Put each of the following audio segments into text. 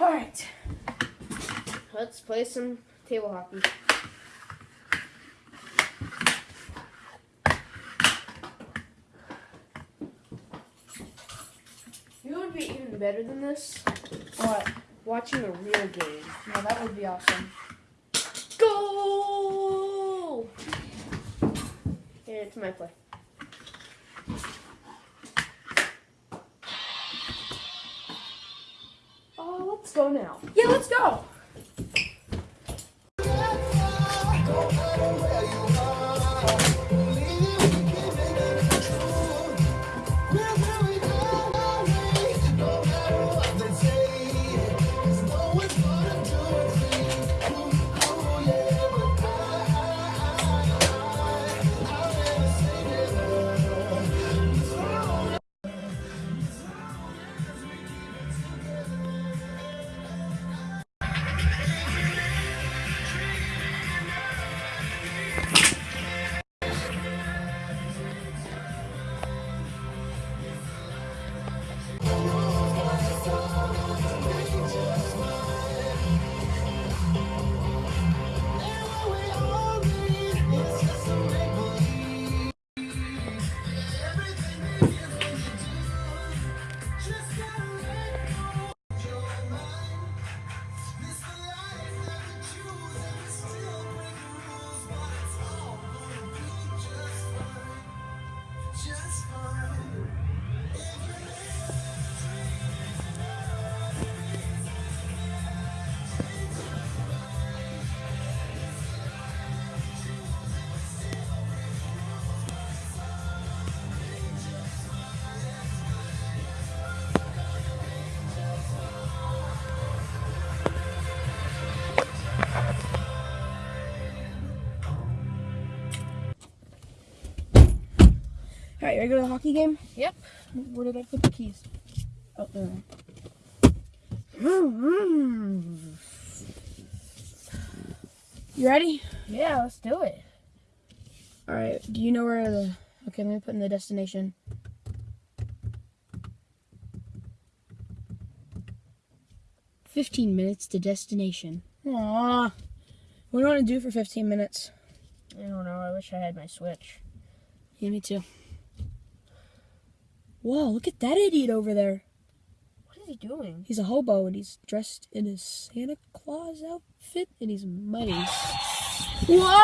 Alright. Let's play some table hockey. You know would be even better than this? What? Watching a real game. No, that would be awesome. Goal! Here, it's my play. Let's go now. Yeah, let's go. Alright, ready to go to the hockey game? Yep. Where did I put the keys? Oh, there. You ready? Yeah, let's do it. Alright, do you know where the... Okay, let me put in the destination. Fifteen minutes to destination. Aww. What do you want to do for 15 minutes? I don't know. I wish I had my Switch. Yeah, me too. Whoa, look at that idiot over there. What is he doing? He's a hobo and he's dressed in his Santa Claus outfit and he's muddy. Whoa!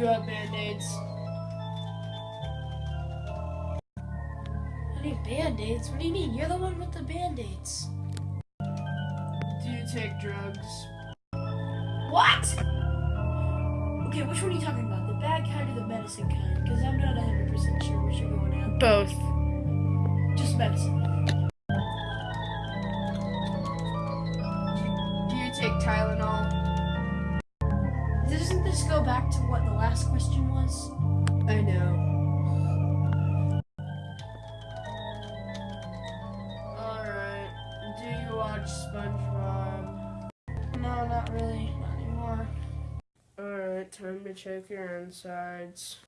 Do you have band-aids? I need band-aids. What do you mean? You're the one with the band-aids. Do you take drugs? What? Okay, which one are you talking about? The bad kind or the medicine kind? Because I'm not 100% sure which you're going at. Both. Just medicine. Do you take Tylenol? Alright, time to check your insides.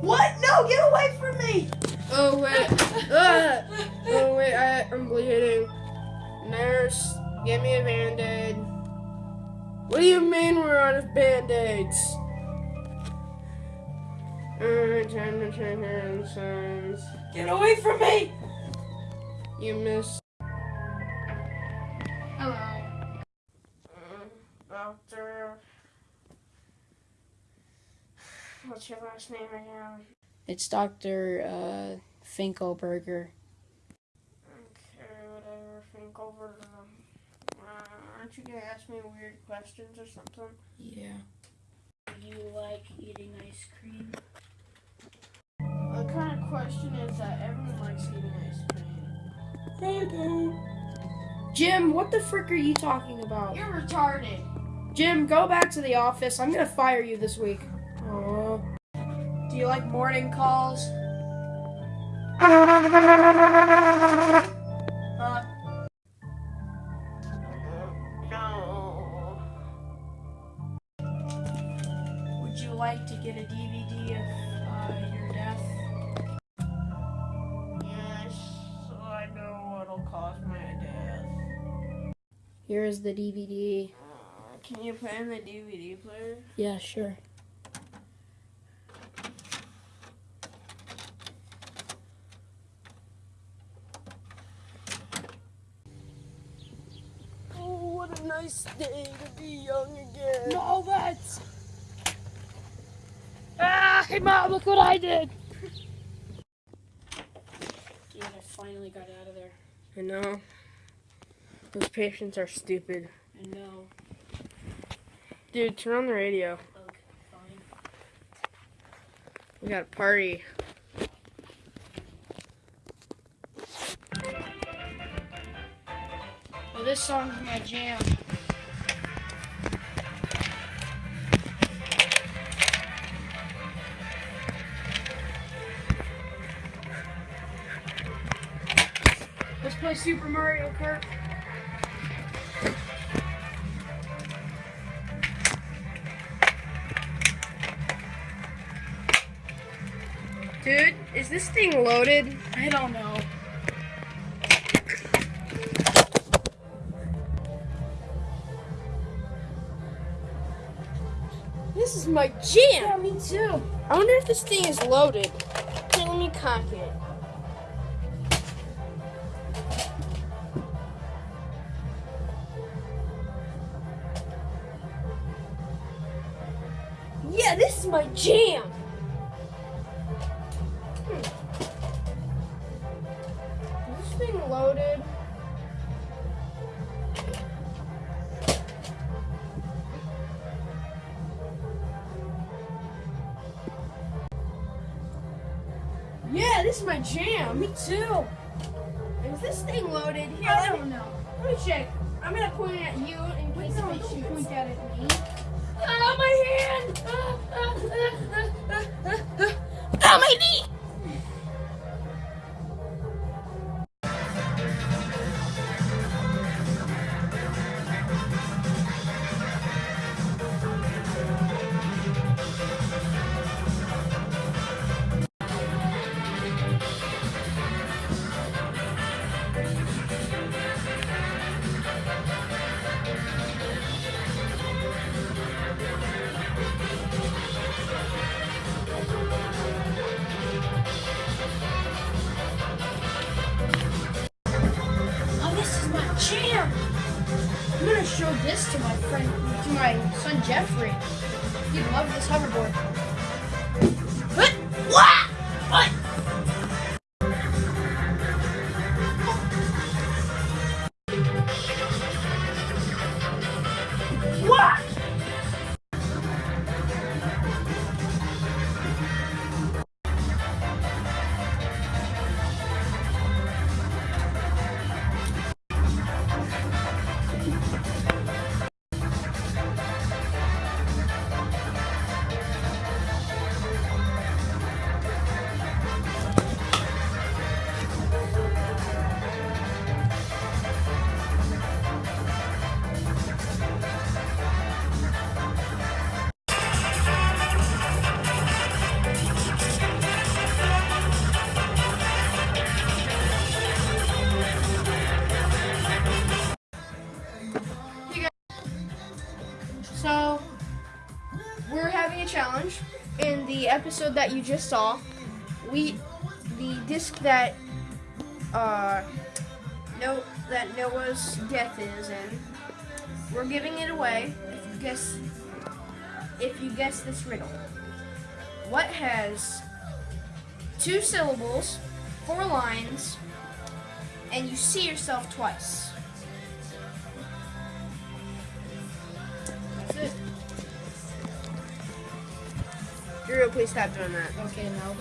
What? No, get away from me! Oh wait. ah! Oh wait, I, I'm bleeding. Nurse, get me a band-aid. What do you mean we're out of band-aids? Alright, time to check your insides. Get away from me! You missed. Hello. Uh, doctor. What's your last name again? It's Dr. Uh, Finko burger. Okay, whatever. Think over. Um, uh, aren't you gonna ask me weird questions or something? Yeah. Do you like eating ice cream? What kind of question is that? Everyone likes eating ice cream. I do. Jim, what the frick are you talking about? You're retarded. Jim, go back to the office. I'm gonna fire you this week. Aw. Do you like morning calls? Uh, No. would you like to get a DVD of uh, your death? Yes, I know what'll cause my death. Here is the DVD. Uh, can you play in the DVD player? Yeah, sure. Oh, what a nice day to be young again. No, that's. Ah, hey, mom, look what I did. Dude, I finally got out of there. I know. Those patients are stupid. I know. Dude, turn on the radio. We got a party. Well, this song's my jam. Let's play Super Mario Kart. Dude, is this thing loaded? I don't know. This is my jam. Yeah, me too. I wonder if this thing is loaded. Okay, let me cock it. My jam. Hmm. Is this thing loaded? Yeah, this is my jam. Me too. Is this thing loaded? Here, I don't know. let me check. I'm gonna point it at you in case don't shoots. point at me. Ah, my hand! Ah, ah, my knee! Jeffrey. He'd love this hoverboard. Episode that you just saw, we the disc that uh no that Noah's death is in, we're giving it away if you guess if you guess this riddle. What has two syllables four lines, and you see yourself twice. Please stop doing that. Okay, no.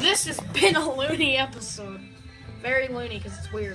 This has been a loony episode. Very loony because it's weird.